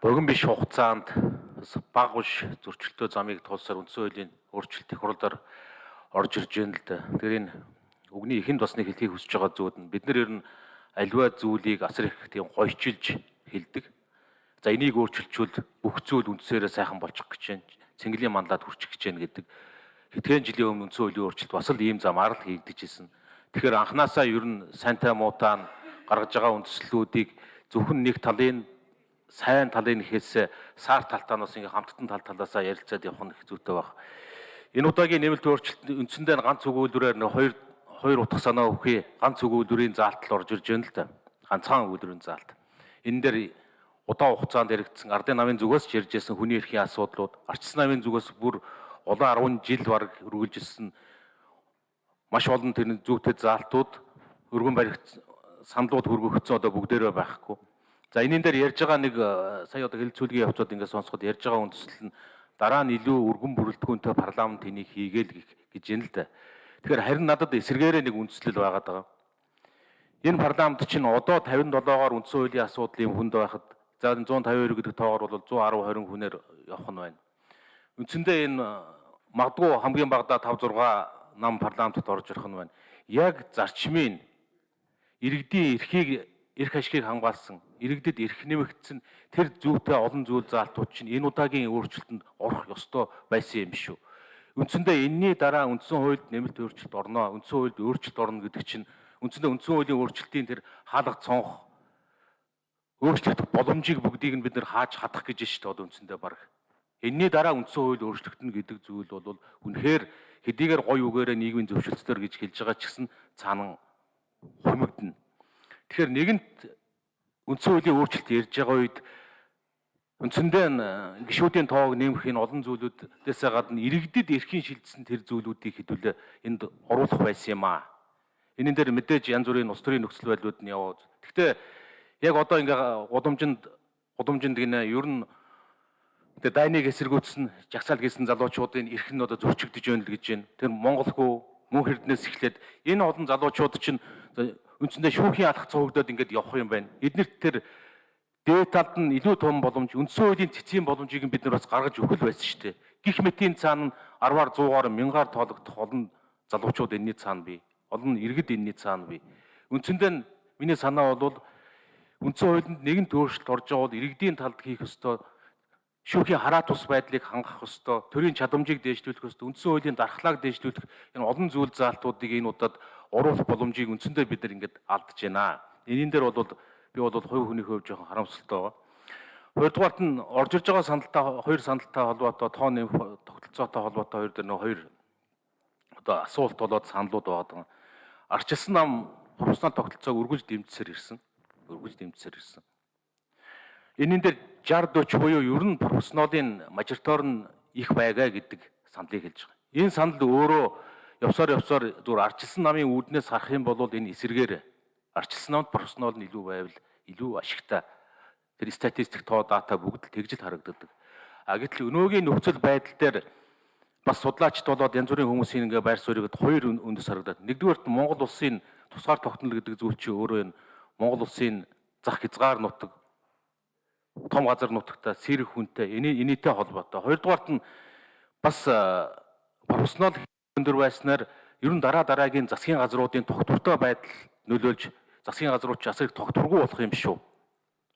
богино биш хугацаанд баг уш зөрчилтөө замыг тулсаар үндсэн хуулийн өөрчлөлт их хурлаар орж ирж байна л да. Тэгэхээр энэ үгний эхэнд бас нэг хэлхийг хүсэж байгаа зүйл нь бид нар ер нь альва зүйлийг асар их тийм гойчилж хэлдэг. За энийг өөрчилчүүл бүх зүйл үндсээрээ сайхан болчих гэж байна. Цэнгэлийн мандаад хүрчих гэж байна гэдэг. Хэдхэн жилийн өмнө үндсэн хуулийн өөрчлөлт бас л ийм замаар л хийгдэж ирсэн. Тэгэхээр анханасаа ер нь сайнтай муутаа гаргаж байгаа үндслүүдийг зөвхөн нэг талын сайн талын ихээс саар талтаанаас ингээ хамттан тал талаасаа ярилцаад явах нь их зүйтэй баг. Энэ удаагийн нэмэлт өөрчлөлт үндсэндээ ганц өгүүлбэрээр нэг хоёр хоёр утга санаа өгөхий ганц өгүүлбэрийн заалтал орж ирж байна л да. Ганцхан өгүүлбэрийн заалт. Энэ дээр удаан хугацаанд яригдсан ардын намын зүгээс ч ярьж байсан хүний эрхийн асуудлууд, арчс намын зүгээс бүр олон 10 жил баг үргэлжилсэн маш олон тэр зүйтэй заалтууд өргөн баригдсан саналууд хөргөгдсөн одоо бүгдээрээ байхгүй За энэн дээр ярьж байгаа нэг э, сая одоо хэлцүүлгийн явцууд ингээд сонсоход ярьж байгаа үндсэл нь дараа нь илүү өргөн бүрэлдэхүүнтэй парламент энийг хийгээл гэж юм л да. Тэгэхээр харин надад эсэргээрээ нэг үндслэл байгаад байгаа. Энэ парламент чинь одоо 57-оор үндсэн хуулийн асуудлын хүнд байхад за 152 гэдэг тоогоор бол 110 20 хүнээр явах нь байна. Үндсэндээ энэ э, магадгүй хамгийн багадаа 5 6 нам парламентод орж ирэх нь байна. Яг зарчмын иргэдийн эрхийг эрх ашигыг хамгаалсан, иргэдэд эрх нэмэгдсэн тэр зүйтэй олон зүйл заалтууд чинь энэ удаагийн өөрчлөлтөнд орох ёстой байсан юм шүү. Үндсэндээ энэний дараа үндсэн хуульд нэмэлт өөрчлөлт орно, үндсэн хуульд өөрчлөлт орно гэдэг чинь үндсэндээ үндсэн хуулийн өөрчлөлтийн тэр хаалга цонх өөрчлөлт боломжийг бүгдийг нь бид нэр хааж хадах гэж шүү дээ одоо үндсэндээ баг. Энэний дараа үндсэн хууль өөрчлөгдөн гэдэг зүйл бол үнэхээр хэдийгээр гой үгээрээ нийгмийн зөвшөлтсдөр гэж хэлж байгаа ч гэсэн цаана хумигдана. Тэгэхээр нэгэнт үндсэн хуулийн өөрчлөлт ярьж байгаа үед үндсэндээ гişүүдийн тоог нэмэх энэ олон зүйлүүдээсээ гадна иргэдэд эрхийн шилжсэн тэр зүйлүүдийг хэдүүлээ энд оруулах байсан юм аа. Энэн дээр мэдээж янз бүрийн улс төрийн нөхцөл байдлууд нь яваа. Гэхдээ яг одоо ингээ гудамжинд гудамжинд гинэ ер нь тэгээ дайныг эсэргүүцсэн жагсаал гэсэн залуучуудын эрх нь одоо зөрчигдөж байна л гэж байна. Тэр монголгүй мөн хэрднээс эхлээд энэ олон залуучууд чинь үндсэндээ шүүхийн алхах цогцолдод ингээд явах юм байна. Эднэрт тэр дээд талд нь илүү том боломж, үндсэн хуулийн цэцгийн боломжийг бид нар бас гаргаж өгөх байсан шүү дээ. Гэх мэтийн цаана 10-аар 100-аар мянгаар тоологдох олон залуучууд энэний цаана бий. Олон иргэд энэний цаана бий. Үндсэндээ миний санаа бол үндсэн хуулинд нэгэн төөрчлөлт орж байгаа бол иргэдийн талд хийх ёстой шүүхийн хараа тус байдлыг хангах ёстой, төрийн чадамжийг дээшлүүлэх ёстой, үндсэн хуулийн дархлааг дээшлүүлэх энэ олон зүйл заалтуудыг энэ удаад оруулах боломжийг үндсэндээ бид нар ингээд алдж байна. Энийн дээр бол би бол хувь хүний хувьд жоохон харамсалтай байгаа. Хоёрдугаарт нь орж иж байгаа сандалтай хоёр сандалтай холбоотой тоо нэм тогтолцоотой холбоотой хоёр дээр нэг хоёр одоо асуулт болоод саналууд байгаа. Арчилсан нам профессионал тогтолцоог өргөж дэмжсээр ирсэн. Өргөж дэмжсээр ирсэн. Энийн дээр 60 40 буюу ер нь профессионалын мажоритор нь их байгаа гэдэг саналыг хэлж байгаа. Энэ санал өөрөө явсаар явсаар зүгээр арчилсан намын үүднээс харах юм бол энэ эсэргээр арчилсан намд профессионал нь илүү байвал илүү ашигтай. Тэр статистик тоо дата бүгд л тэгж л харагддаг. А гэтэл өнөөгийн нөхцөл байдал дээр бас судлаачд болоод янз бүрийн хүмүүсийн ингээ байр суурийг хоёр үндэс харагдаад. Нэгдүгээрт Монгол улсын тусгаар тогтнол гэдэг зүйл чинь өөрөө энэ Монгол улсын зах хязгаар нутаг том газар нутагта сэрэх хүнтэй энэтэй холбоотой. Хоёрдугаарт нь бас профессионал өндөр байснаар ер нь дараа дараагийн засгийн газруудын тогтвортой байдал нөлөөлж засгийн газрууд ч их тогтворгүй болох юм шүү.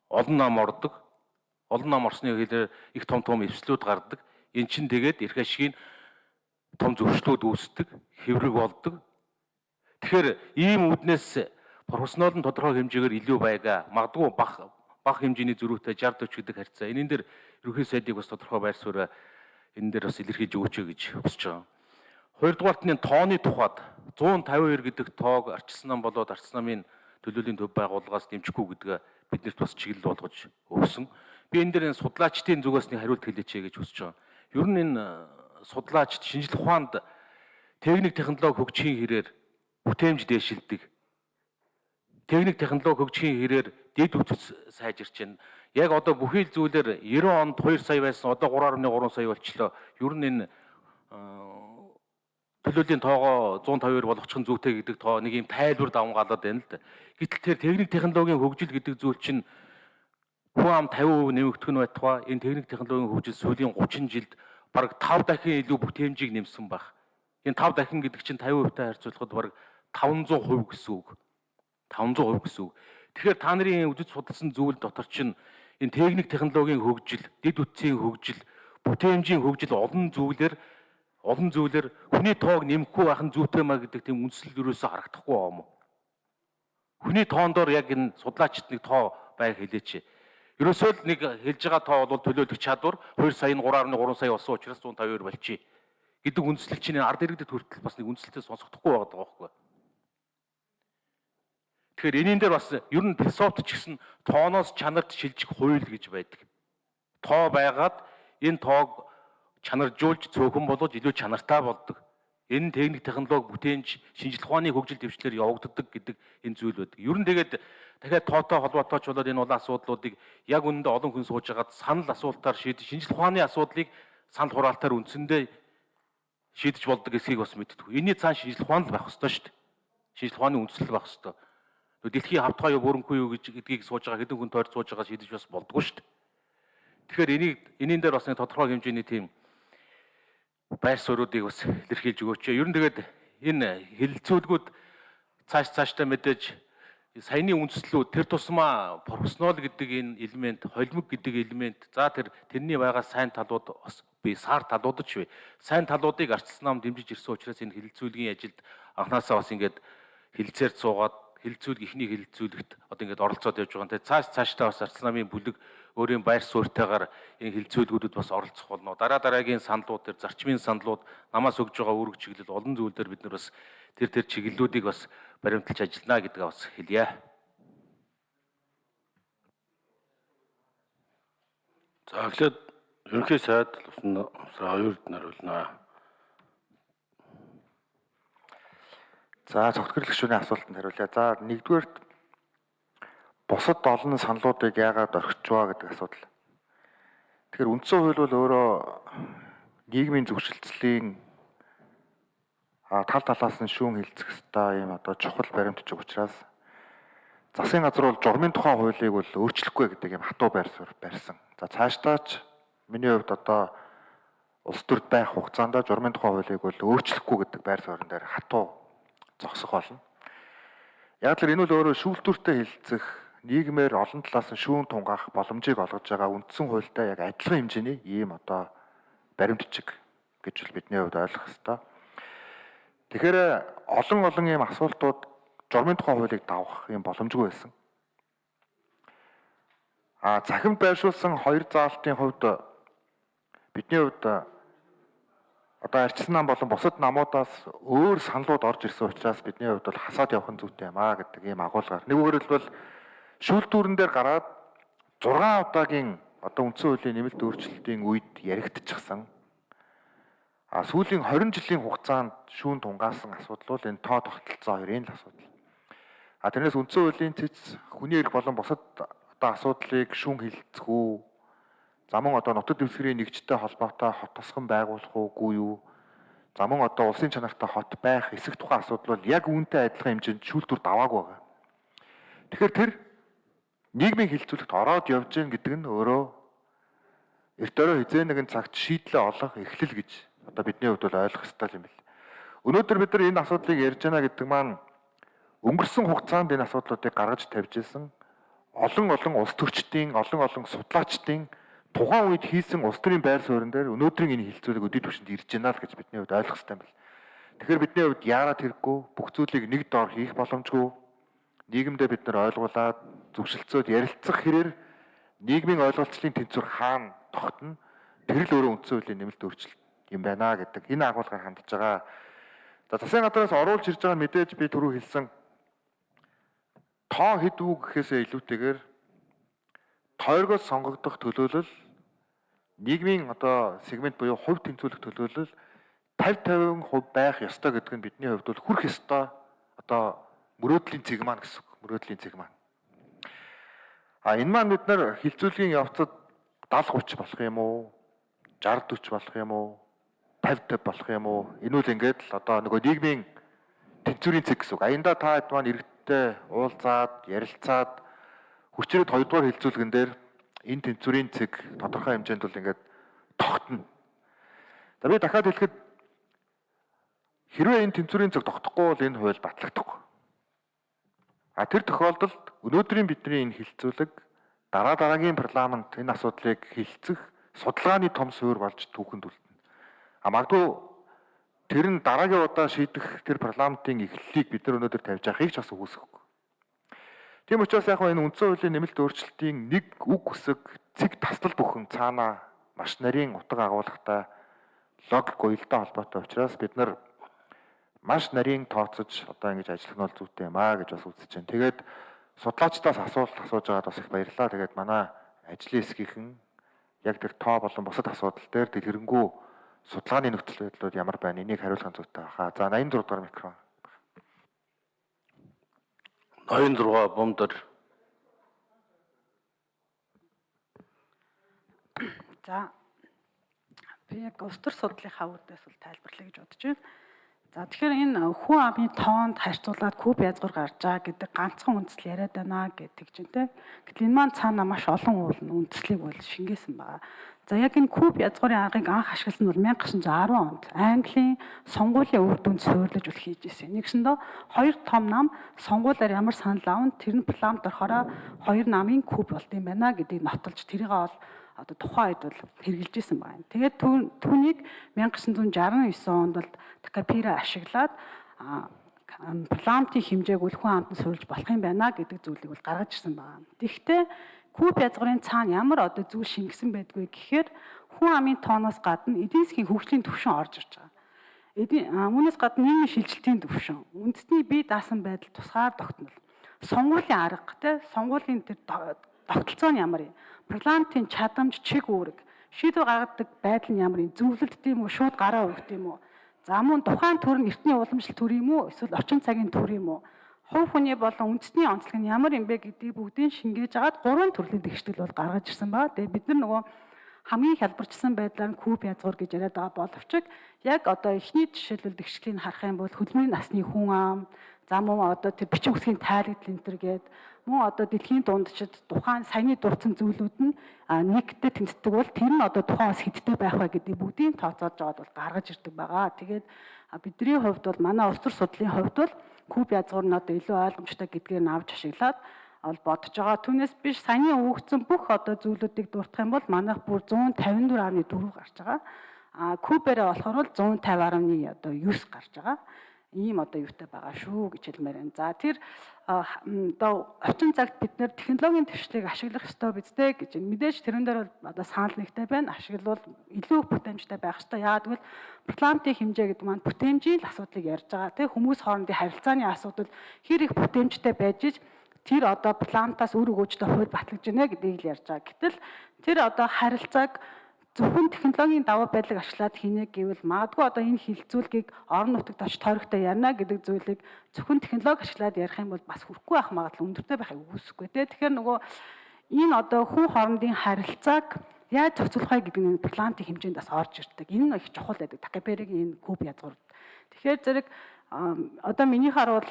Олон нам ордог. Олон нам орсны хэлээр их том том эвслүүд гардаг. Эн чин тэгээд эрх ашигын том зөрчлүүд үүсдэг, хэврэг болдог. Тэгэхээр ийм үүднээс профессионал нь тодорхой хэмжээгээр илүү байгаа. Магадгүй бах бага хэмжээний зөрүүтэй 60 40 гэдэг харьцаа. Энэн дээр ерөнхий сайдыг бас тодорхой байр сууриа энэ дээр бас илэрхийлж өгөөч гэж хүсэж байгаа. Хоёрдугаарт нь тооны тухайд 152 гэдэг тоог арчилсан нам болоод арчилсан намын төлөөлийн төв байгууллагаас дэмжихгүй гэдгээ биднэрт бас чиглэл болгож өгсөн. Би энэ дээр энэ судлаачдын зүгээс нэг хариулт хэлээч гэж хүсэж байгаа. Ер нь энэ судлаачд шинжлэх ухаанд техник технологи хөгжихийн хэрээр бүтээмж дээшилдэг. Техник технологи хөгжихийн хэрээр дэд үтс сайжирч байна. Яг одоо бүхий л зүйлээр 90 онд 2 сая байсан одоо 3.3 сая болчлоо. Ер нь энэ төлөөлийн тоогоо 152 болгочих нь зүйтэй гэдэг тоо нэг юм тайлбар давмгаалаад байна л да. Гэтэл тэр техник технологийн хөгжил гэдэг зүйл чинь хүн ам 50% нэмэгдэх нь байтугай энэ техник технологийн хөгжил сүүлийн 30 жилд бараг 5 дахин илүү бүтээмжийг нэмсэн баг. Энэ 5 дахин гэдэг чинь 50% тай харьцуулахад бараг 500% гэсэн үг. 500% гэсэн үг. Тэгэхээр та нарын үдэд судалсан зүйл дотор чинь энэ техник технологийн хөгжил, дэд үтсийн хөгжил, бүтээмжийн хөгжил олон зүйлээр олон зүйлээр хүний тоог нэмэхгүй байх нь зүйтэй маа гэдэг тийм үндсэл юусоо харагдахгүй юм уу? Хүний тоондор яг энэ судлаачид нэг тоо байг хэлээч. Ерөөсөө л нэг хэлж байгаа тоо бол төлөөлөх чадвар 2 сая 3.3 сая болсон учраас 152 болчих гэдэг үндслэг чинь ард иргэдэд хүртэл бас нэг үндслэлтэй сонсогдохгүй байгаа байхгүй. Тэгэхээр энийн дээр бас ер нь философт ч гэсэн тооноос чанарт шилжих хууль гэж байдаг. Тоо байгаад энэ тоог чанаржуулж цөөхөн болгож илүү чанартай болдог. Энэ техник технологи бүтээнч шинжилх ухааны хөгжил дэвшлэр явагддаг гэдэг энэ зүйл байдаг. Ер нь тэгээд дахиад тоотой холбоотой ч болоод энэ улаан асуудлуудыг яг үнэндээ олон хүн сууж хагаад санал асуултаар шийдэж шинжлэх ухааны асуудлыг санал хураалтаар үндсэндээ шийдэж болдог эсхийг бас мэддэг. Энийний цаан шинжлэх ухаан л байх ёстой шүү дээ. Шинжлэх ухааны үндслэл байх ёстой. Дэлхийн хавтгай юу бүрэнгүй юу гэж гэдгийг сууж байгаа хэдэн хүн тойр сууж байгаа шийдэж бас болдгоо шүү дээ. Тэгэхээр энийг энийн дээр бас нэг тодорхой хэмжээний тийм байр суурьуудыг бас илэрхийлж өгөөч. Ер нь тэгээд энэ хилцүүлгүүд цааш цаашдаа мэдээж саяны үндслүүд тэр тусмаа профессионал гэдэг энэ элемент, холимог гэдэг элемент, за тэр тэрний байгаа сайн талууд бас би сар талуудад ч вэ. Сайн талуудыг арчилсан нам дэмжиж ирсэн учраас энэ хилцүүлгийн ажилд анханасаа бас ингээд хилцээр суугаад хилцүүлэг ихний хилцүүлэгт одоо ингээд оролцоод явж байгаа. Тэгээ цааш цаашдаа бас арчилсан намын бүлэг өөрийн байр суурьтайгаар энэ хилцүүлгүүдэд бас оролцох болно. Дараа дараагийн саналууд төр зарчмын саналууд намаас өгж байгаа үүрэг чиглэл олон зүйлээр бид нар бас тэр тэр чиглэлүүдийг бас баримталж ажиллана гэдгээ бас хэлье. За эхлээд ерөнхий сайд усан сар 2-нд наруулнаа. За цогтгорлог гишүүний асуултанд хариулъя. За нэгдүгээрт бусад олон саналуудыг яагаад орхичваа гэдэг асуудал. Тэгэхээр үндсэн хууль бол өөрөө нийгмийн зөвшөлтслийн тал талаас нь шүүн хилцэх хэвээр юм одоо чухал баримтч учраас засгийн газар бол журмын тухай хуулийг бол өөрчлөхгүй гэдэг юм хатуу байр суурь барьсан. За цаашдаач миний хувьд одоо улс төрд байх хугацаанд журмын тухай хуулийг бол өөрчлөхгүй гэдэг байр суурин дээр хатуу зогсох болно. Яг л энэ бол өөрөө шүүлтүүртэй хилцэх нийгмээр олон талаас нь шүүн тунгаах боломжийг олгож байгаа үндсэн хуультай яг адилхан хэмжээний ийм одоо баримтчиг гэж л бидний хувьд ойлгох хэрэгтэй. Тэгэхээр олон олон ийм асуултууд журмын тухай хуулийг давах юм боломжгүй байсан. А захимд байршуулсан хоёр заалтын хувьд бидний хувьд одоо арчсан нам болон бусад намуудаас өөр саналууд орж ирсэн учраас бидний хувьд бол хасаад явах нь зүйтэй юм аа гэдэг ийм агуулгаар. Нэг хэлбэл шүүлтүүрэн дээр гараад 6 удаагийн одоо үндсэн хуулийн нэмэлт өөрчлөлтийн үед яригдчихсан. А сүүлийн 20 жилийн хугацаанд шүүн тунгаасан асуудал бол энэ тоо тогтолцоо хоёрын л асуудал. А тэрнээс үндсэн хуулийн цэц хүний эрх болон бусад одоо асуудлыг шүүн хилцэх үү? За мөн одоо нутаг дэвсгэрийн нэгжтэй холбоотой хот тосгон байгуулах уугүй юу? За мөн одоо улсын чанартай хот байх эсэх тухайн асуудал бол яг үүнтэй адилхан хэмжээнд шүүлтүр даваагүй байгаа. Тэгэхээр тэр нийгмийн хилцүүлэгт ороод явж гин гэдэг нь өөрөө эрт өрөө хизээ нэгэн цагт шийдлээ олох эхлэл гэж одоо бидний хувьд бол ойлгох ёстой юм бэл. Өнөөдөр бид нар энэ асуудлыг ярьж байна гэдэг маань өнгөрсөн хугацаанд энэ асуудлуудыг гаргаж тавьж исэн олон олон улс төрчдийн олон олон судлаачдын тухайн үед хийсэн улс төрийн байр суурин дээр өнөөдрийн энэ хилцүүлэг өдөө төвшөнд ирж байна л гэж бидний хувьд ойлгох ёстой юм бэл. Тэгэхээр бидний хувьд яарад хэрэггүй бүх зүйлийг нэг доор хийх боломжгүй нийгэмдээ бид нар ойлгуулад зөвшөлтсөд ярилцах хэрээр нийгмийн ойлголцлын тэнцвэр хаана тогтно тэр л өөрөө үндсэн хуулийн нэмэлт өөрчлөлт юм байна гэдэг энэ агуулгаар хандж байгаа. За засгийн газраас оруулж ирж байгаа мэдээж би түрүү хэлсэн тоо хэд үг гэхээсээ илүүтэйгээр тойргоос сонгогдох төлөөлөл нийгмийн одоо сегмент буюу хувь тэнцвүүлэх төлөөлөл 50 50% байх ёстой гэдэг нь бидний хувьд бол хүрх ёстой одоо мөрөөдлийн цэг маань гэсэн үг. Мөрөөдлийн цэг маань. А энэ маань бид нар хилцүүлгийн явцад 70 30 болох юм уу? 60 40 болох юм уу? 50 50 болох юм уу? Энэ үл ингээд л одоо нөгөө нийгмийн тэнцвэрийн цэг гэсэн үг. Аянда та хэд маань иргэдтэй уулзаад, ярилцаад хүчрээд хоёрдугаар хилцүүлгэн дээр энэ тэнцвэрийн цэг тодорхой хэмжээнд бол ингээд тогтно. За би дахиад хэлэхэд хэрвээ энэ тэнцвэрийн цэг тогтохгүй бол энэ хууль батлагдахгүй. А тэр тохиолдолд өнөөдрийн бидний энэ хилцүүлэг дараа дараагийн парламент энэ асуудлыг хилцэх судалгааны том суурь болж түүхэнд үлдэнэ. А магадгүй тэр нь дараагийн удаа шийдэх тэр парламентын эхлэлийг бид нар өнөөдөр тавьж байгааг ч бас үгүйсэхгүй. Тийм учраас яг энэ үндсэн хуулийн нэмэлт өөрчлөлтийн нэг үг үсэг цэг таслал бүхэн цаана маш нарийн утга агуулгатай логик уялдаа холбоотой учраас бид нар маш нарийн тооцож одоо ингэж ажиллах нь бол зүйтэй юм аа гэж бас үзэж байна. Тэгээд судлаачдаас асуулт асууж байгаад бас их баярлалаа. Тэгээд манай ажлын хэсгийнхэн яг тэр тоо болон бусад асуудал дээр дэлгэрэнгүй судалгааны нөхцөл байдлууд ямар байна энийг хариулах зүйтэй баха. За 86 дугаар микрофон. 86 бомдор За би яг улс төр судлалынхаа үүднээс бол тайлбарлая гэж бодож байна. За тэгэхээр энэ хүн амын тоонд харьцуулаад куб язгуур гарч байгаа гэдэг ганцхан үндэслэл яриад байна гэдэг чинь те. Гэтэл энэ маань цаана маш олон уулын үндэслэлийг бол шингээсэн байгаа. За яг энэ куб язгуурын аргыг анх ашигласан нь бол 1910 онд Английн сонгуулийн үр дүнд суйрлаж үл хийж ирсэн. Нэгсэндээ хоёр том нам сонгуулиар ямар санал авна тэр нь парламент орохороо хоёр намын куб болд юм байна гэдгийг нотолж тэрийг бол одоо тухайн үед бол хэрэгжилж исэн байна. Тэгээд түүнийг 1969 онд бол Такапира ашиглаад парламентын хэмжээг үлхэн амтан суульж болох юм байна гэдэг зүйлийг бол гаргаж ирсэн байна. Тэгэхдээ Куб язгуурын цаана ямар одоо зүйл шингэсэн байдгүй гэхээр хүн амын тооноос гадна эдийн засгийн хөгжлийн түвшин орж ирж байгаа. Эдийн үүнээс гадна нийгмийн шилжилтийн түвшин, үндэсний бие даасан байдал тусгаар тогтнол, сонгуулийн арга те сонгуулийн тэр тогтолцоо нь ямар юм? парламентын чадамж, чиг үүрэг, шийдвэр гаргадаг байдал нь ямар юм? Зөвлөлт тийм үү, шууд гараа өгд юм уу? За мөн тухайн төр нь эртний уламжлалт төр юм уу? Эсвэл орчин цагийн төр юм уу? Хувь хүний болон үндэсний онцлог нь ямар юм бэ гэдгийг бүгдийг шингээж агаад гурван төрлийн тэгштэл бол гаргаж ирсэн ба. Тэгээ бид нар нөгөө хамгийн хялбарчсан байдлаар нь куб язгуур гэж яриад байгаа боловч яг одоо эхний жишээлбэл тэгшлийн харах юм бол хөдөлмөрийн насны хүн ам, за мөн одоо тэр бичиг үсгийн тайлбар энэ төр гээд мөн одоо дэлхийн дундчид тухайн саяны дурдсан зүйлүүд нь нэгтэй тэнцдэг бол тэр нь одоо тухайн бас хэдтэй байх вэ гэдэг бүгдийг тооцоолж аваад бол гаргаж ирдэг байгаа. Тэгээд бидний хувьд бол манай улс төр судлалын хувьд бол куб язгуур нь одоо илүү ойлгомжтой гэдгээр нь авч ашиглаад ол бодож байгаа. Түүнээс биш саяны өгөгдсөн бүх одоо зүйлүүдийг дуртах юм бол манайх бүр 154.4 гарч байгаа. А куберээ болохоор бол 150.1 одоо 9 гарч байгаа ийм одоо юутай байгаа шүү гэж хэлмээр байна. За тэр одоо орчин цагт бид нэр технологийн төвшлийг ашиглах ёстой биз дээ гэж мэдээж тэрэн дээр бол одоо санал нэгтэй байна. Ашиглавал илүү бүтэмжтэй байх ёстой. Яагаад гэвэл парламентын хэмжээ гэдэг маань бүтэмжийн л асуудлыг ярьж байгаа. Тэ хүмүүс хоорондын харилцааны асуудал хэр их бүтэмжтэй байж иж тэр одоо парламентаас үр өгөөжтэй хувьд батлагдж байна гэдгийг л ярьж байгаа. Гэтэл тэр одоо харилцааг зөвхөн технологийн даваа байдлыг ашиглаад хийнэ гэвэл магадгүй одоо энэ хилцүүлгийг орон нутагт очиж тойрогтой ярина гэдэг зүйлийг зөвхөн технологи ашиглаад ярих юм бол бас хүрхгүй байх магадлал өндөртэй байхыг үгүйсэхгүй тий. Тэгэхээр нөгөө энэ одоо хүн хоорондын харилцааг яаж зохицуулах гэдэг нь парламентын хэмжээнд бас орж ирдэг. Энэ нь их чухал байдаг. Такаперигийн энэ куб язгуур. Тэгэхээр зэрэг одоо миний харуул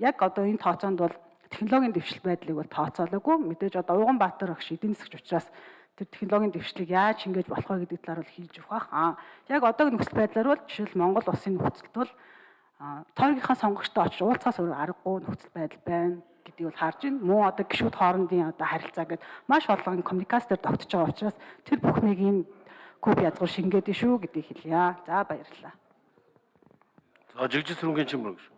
яг одоо энэ тооцоонд бол технологийн дэвшил байдлыг бол тооцоолоогүй. Мэдээж одоо Уганбаатар багш эдийн засгч учраас тэр технологийн дэвшлиг яаж шингээж болох вэ гэдэг талаар бол хийж өгөх. Аа яг одоогийн нөхцөл байдлаар бол жишээл Монгол улсын нөхцөлд бол тойргийнхаа сонгогчтой очиж уулзахаас өөр аргагүй нөхцөл байдал байна гэдгийг бол харж байна. Мөн одоо гişүүд хоорондын одоо харилцаа гэдэг маш олон коммуникацээр тогтож байгаа учраас тэр бүхнийг энэ куб язгуур шингээд шүү гэдгийг хэлье. За баярлалаа. За жигжил сүрэнгийн чимрэг шүү.